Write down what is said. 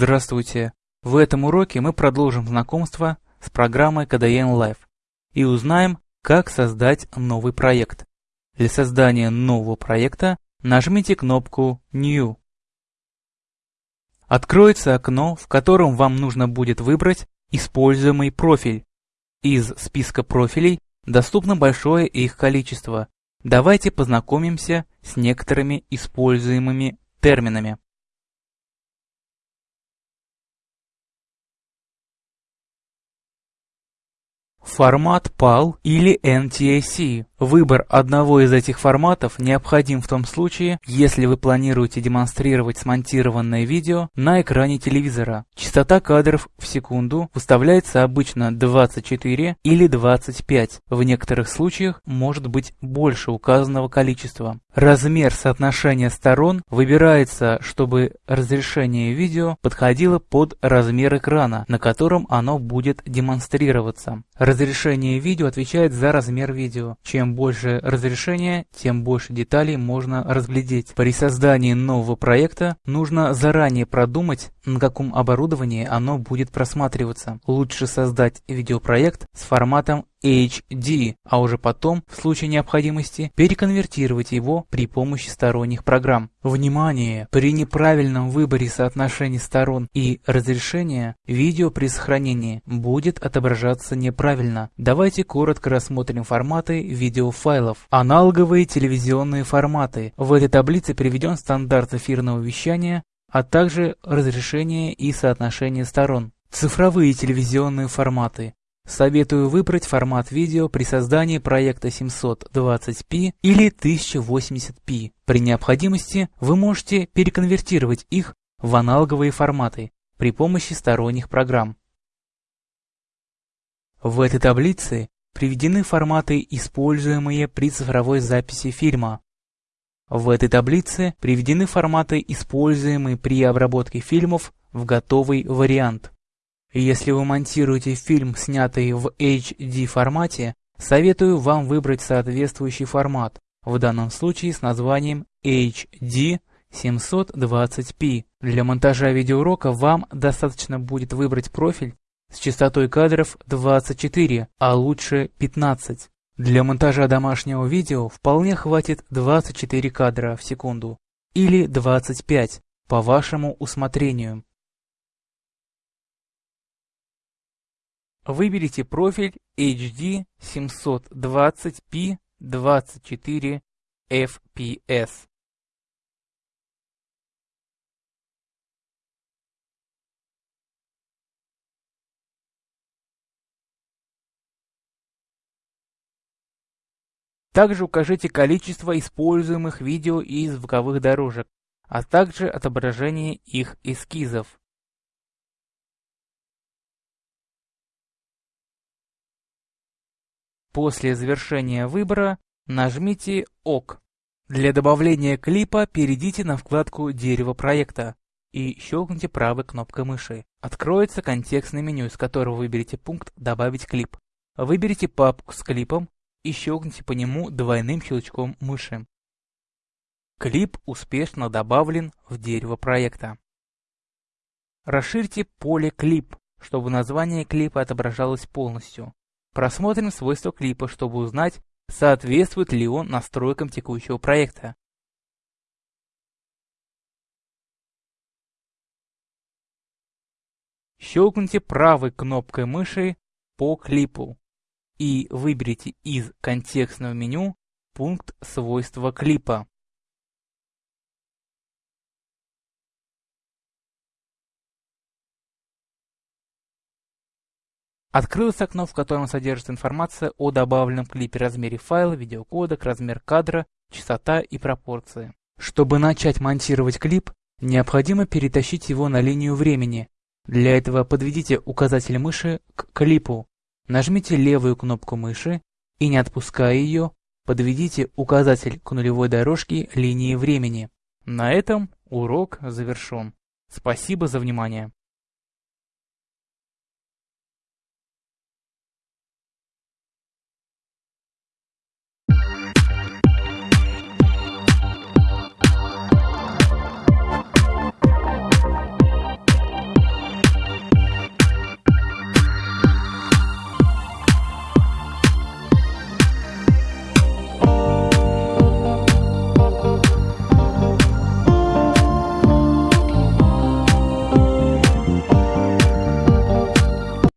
Здравствуйте! В этом уроке мы продолжим знакомство с программой KDN Live и узнаем, как создать новый проект. Для создания нового проекта нажмите кнопку New. Откроется окно, в котором вам нужно будет выбрать используемый профиль. Из списка профилей доступно большое их количество. Давайте познакомимся с некоторыми используемыми терминами. Формат PAL или NTSC. Выбор одного из этих форматов необходим в том случае, если вы планируете демонстрировать смонтированное видео на экране телевизора. Частота кадров в секунду выставляется обычно 24 или 25, в некоторых случаях может быть больше указанного количества. Размер соотношения сторон выбирается, чтобы разрешение видео подходило под размер экрана, на котором оно будет демонстрироваться. Разрешение видео отвечает за размер видео. Чем больше разрешение, тем больше деталей можно разглядеть. При создании нового проекта нужно заранее продумать, на каком оборудовании оно будет просматриваться. Лучше создать видеопроект с форматом HD, а уже потом, в случае необходимости, переконвертировать его при помощи сторонних программ. Внимание! При неправильном выборе соотношений сторон и разрешения, видео при сохранении будет отображаться неправильно. Давайте коротко рассмотрим форматы видеофайлов. Аналоговые телевизионные форматы. В этой таблице приведен стандарт эфирного вещания, а также разрешение и соотношение сторон. Цифровые телевизионные форматы. Советую выбрать формат видео при создании проекта 720p или 1080p. При необходимости вы можете переконвертировать их в аналоговые форматы при помощи сторонних программ. В этой таблице приведены форматы, используемые при цифровой записи фильма. В этой таблице приведены форматы, используемые при обработке фильмов в готовый вариант. Если вы монтируете фильм, снятый в HD формате, советую вам выбрать соответствующий формат, в данном случае с названием HD 720p. Для монтажа видеоурока вам достаточно будет выбрать профиль с частотой кадров 24, а лучше 15. Для монтажа домашнего видео вполне хватит 24 кадра в секунду или 25 по вашему усмотрению. Выберите профиль HD 720p 24 fps. Также укажите количество используемых видео и звуковых дорожек, а также отображение их эскизов. После завершения выбора нажмите ОК. Для добавления клипа перейдите на вкладку «Дерево проекта» и щелкните правой кнопкой мыши. Откроется контекстное меню, из которого выберите пункт «Добавить клип». Выберите папку с клипом и щелкните по нему двойным щелчком мыши. Клип успешно добавлен в дерево проекта. Расширьте поле «Клип», чтобы название клипа отображалось полностью. Просмотрим свойства клипа, чтобы узнать, соответствует ли он настройкам текущего проекта. Щелкните правой кнопкой мыши по клипу и выберите из контекстного меню пункт свойства клипа. Открылось окно, в котором содержится информация о добавленном клипе, размере файла, видеокодек, размер кадра, частота и пропорции. Чтобы начать монтировать клип, необходимо перетащить его на линию времени. Для этого подведите указатель мыши к клипу. Нажмите левую кнопку мыши и, не отпуская ее, подведите указатель к нулевой дорожке линии времени. На этом урок завершен. Спасибо за внимание.